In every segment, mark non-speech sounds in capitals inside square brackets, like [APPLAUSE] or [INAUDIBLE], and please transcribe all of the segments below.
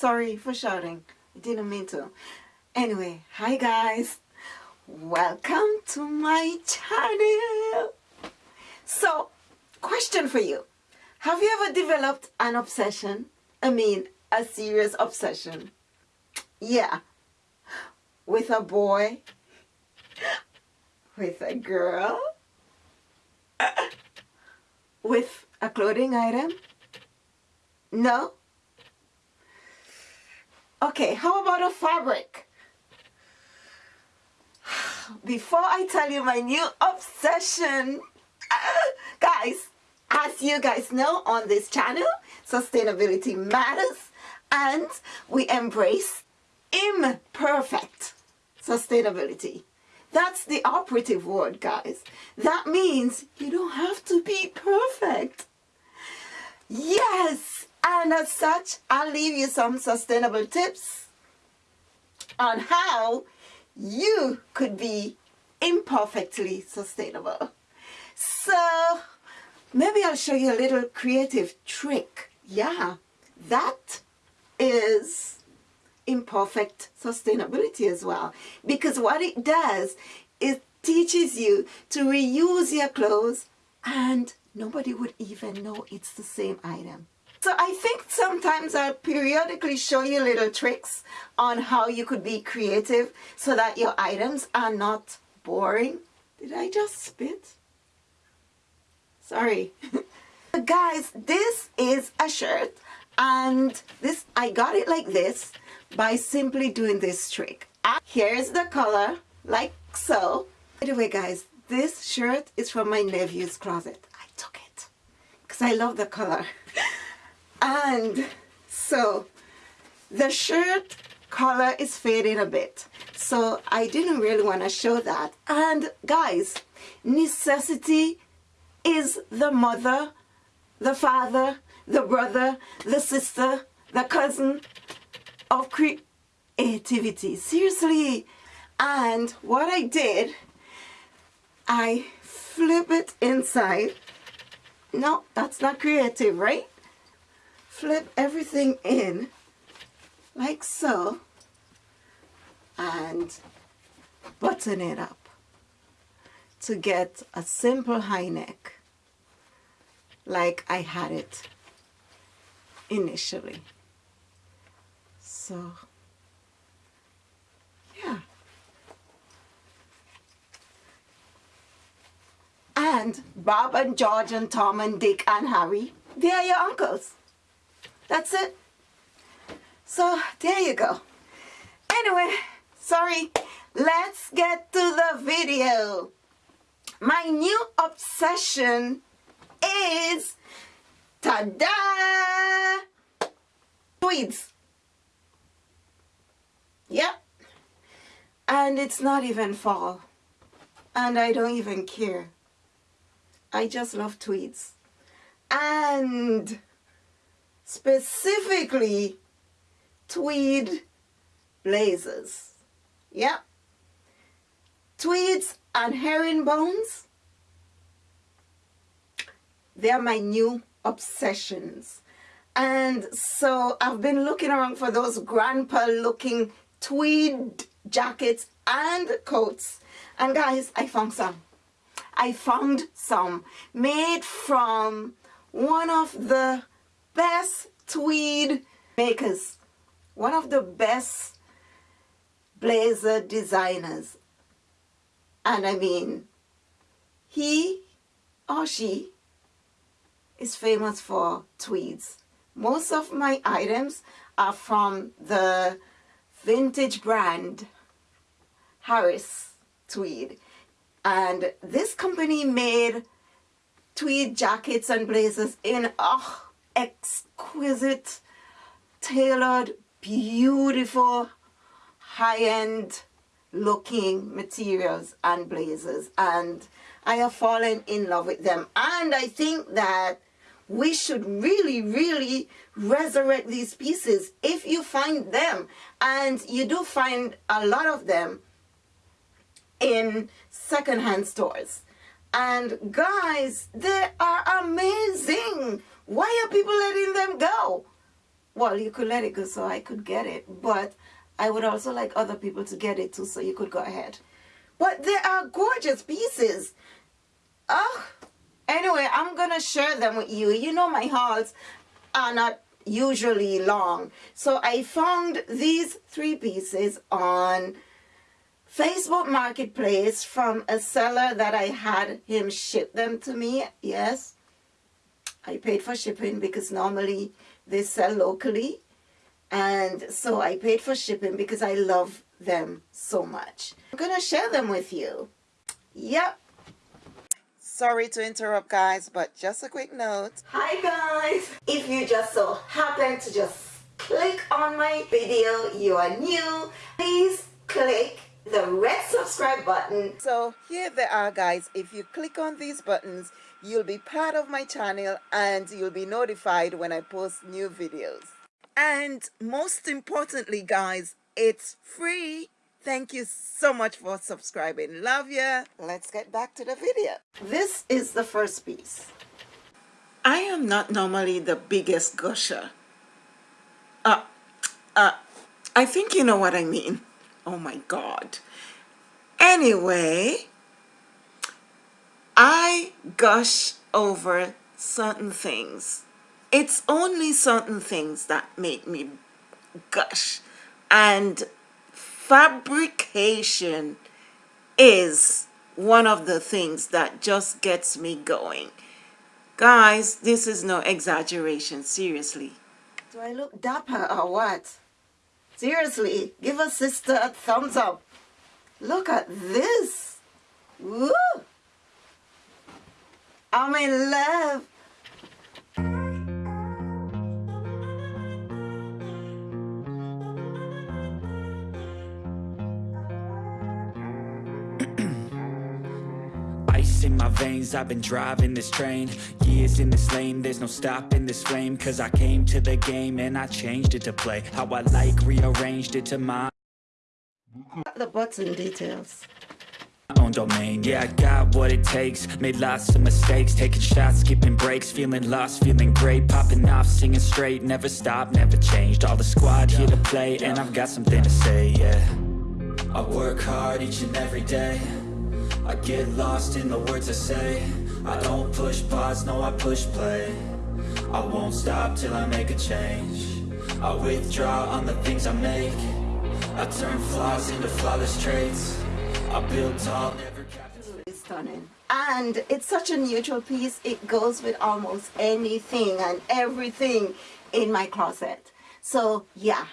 Sorry for shouting. I didn't mean to. Anyway, hi guys. Welcome to my channel. So, question for you. Have you ever developed an obsession? I mean, a serious obsession. Yeah. With a boy? [LAUGHS] With a girl? [LAUGHS] With a clothing item? No? Okay, how about a fabric? Before I tell you my new obsession, [LAUGHS] guys, as you guys know on this channel, sustainability matters and we embrace imperfect sustainability. That's the operative word, guys. That means you don't have to be perfect. Yes, and as such, I'll leave you some sustainable tips on how you could be imperfectly sustainable. So maybe I'll show you a little creative trick. Yeah, that is imperfect sustainability as well. Because what it does is teaches you to reuse your clothes and nobody would even know it's the same item. So I think sometimes I'll periodically show you little tricks on how you could be creative so that your items are not boring. Did I just spit? Sorry. [LAUGHS] Guys, this is a shirt and this I got it like this by simply doing this trick. Ah, here's the color, like so. By the way guys, this shirt is from my nephew's closet. I took it because I love the color. [LAUGHS] and so the shirt color is fading a bit. So I didn't really want to show that. And guys necessity is the mother the father the brother the sister the cousin of creativity. Seriously. And what I did I flip it inside. No that's not creative right flip everything in like so and button it up to get a simple high neck like I had it initially. So, yeah. And Bob and George and Tom and Dick and Harry, they are your uncles. That's it. So there you go. Anyway, sorry. Let's get to the video. My new obsession is, ta-da, tweeds. Yep. And it's not even fall. And I don't even care. I just love tweeds. And specifically tweed blazers. Yep. Tweeds and herringbones. They're my new obsessions. And so I've been looking around for those grandpa looking tweed jackets and coats. And guys, I found some. I found some made from one of the best tweed makers, one of the best blazer designers. And I mean, he or she is famous for tweeds. Most of my items are from the vintage brand Harris Tweed. And this company made tweed jackets and blazers in oh, exquisite, tailored, beautiful, high-end looking materials and blazers. And I have fallen in love with them. And I think that we should really really resurrect these pieces if you find them. And you do find a lot of them in secondhand stores. And guys they are amazing why are people letting them go? well, you could let it go so I could get it, but I would also like other people to get it too so you could go ahead. But they are gorgeous pieces. Oh, anyway, I'm going to share them with you. You know my hauls are not usually long. So I found these three pieces on Facebook Marketplace from a seller that I had him ship them to me. Yes, I paid for shipping because normally they sell locally. And so I paid for shipping because I love them so much. I'm going to share them with you. Yep. Sorry to interrupt guys, but just a quick note. Hi guys! If you just so happen to just click on my video, you are new, please click the red subscribe button. So here they are guys. If you click on these buttons, you'll be part of my channel and you'll be notified when I post new videos. And most importantly guys, it's free. Thank you so much for subscribing. Love ya. Let's get back to the video. This is the first piece. I am not normally the biggest gusher. Uh, uh, I think you know what I mean. Oh my God. Anyway, I gush over certain things. It's only certain things that make me gush. And fabrication is one of the things that just gets me going. Guys, this is no exaggeration, seriously. Do I look dapper or what? Seriously, give a sister a thumbs up. Look at this. Woo! I'm in love. Ice in my veins, I've been driving this train. Years in this lane, there's no stopping this flame. Cause I came to the game and I changed it to play. How I like, rearranged it to my The button details. own domain. Yeah, I got what it takes. Made lots of mistakes. Taking shots, skipping breaks. Feeling lost, feeling great. Popping off, singing straight. Never stopped, never changed. All the squad here to play And I've got something to say, yeah. I work hard each and every day I get lost in the words I say. I don't push pause, no I push play. I won't stop till I make a change. I withdraw on the things I make. I turn flaws into flawless traits. I build tall, never stunning. And it's such a neutral piece. It goes with almost anything and everything in my closet. So yeah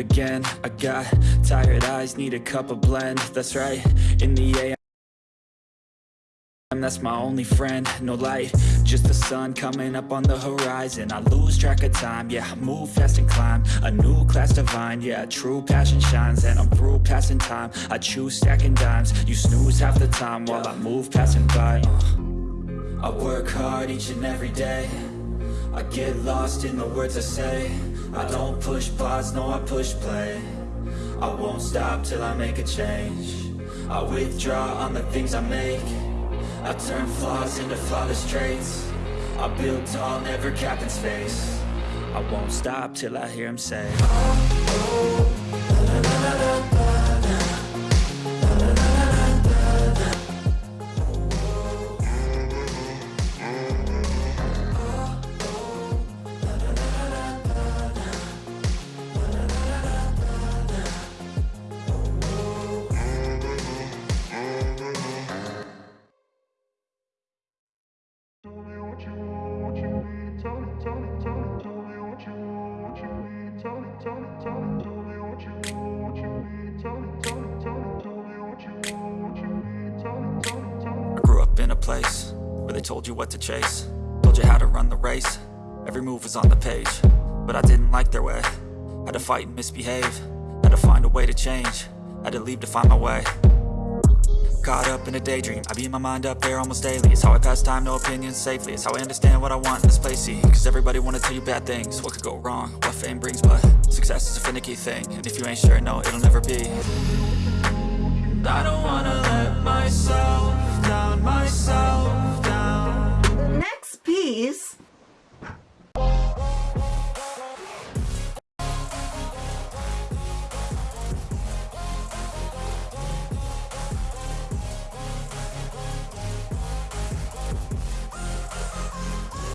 again. I got tired eyes, need a cup of blend. That's right, in the AM that's my only friend, no light Just the sun coming up on the horizon. I lose track of time, yeah, I move fast and climb. A new class divine, yeah, true passion shines. And I'm through passing time, I choose stacking dimes. You snooze half the time while I move passing by. Uh. I work hard each and every day. I get lost in the words I say I don't push pause, no I push play. I won't stop till I make a change. I withdraw on the things I make. I turn flaws into flawless traits. I build tall, never capped in space. I won't stop till I hear him say oh, oh, place Where they told you what to chase Told you how to run the race Every move was on the page But I didn't like their way Had to fight and misbehave Had to find a way to change Had to leave to find my way Caught up in a daydream, I beat my mind up there almost daily. It's how I pass time, no opinions safely. It's how I understand what I want in this place, see? Cause everybody wanna tell you bad things. What could go wrong, what fame brings But success is a finicky thing. And if you ain't sure, no, it'll never be. I don't wanna let